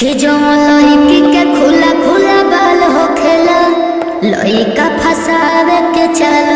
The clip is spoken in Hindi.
कि जो लड़की के खुला खुला बाल हो खेला लड़का फसावे के चाल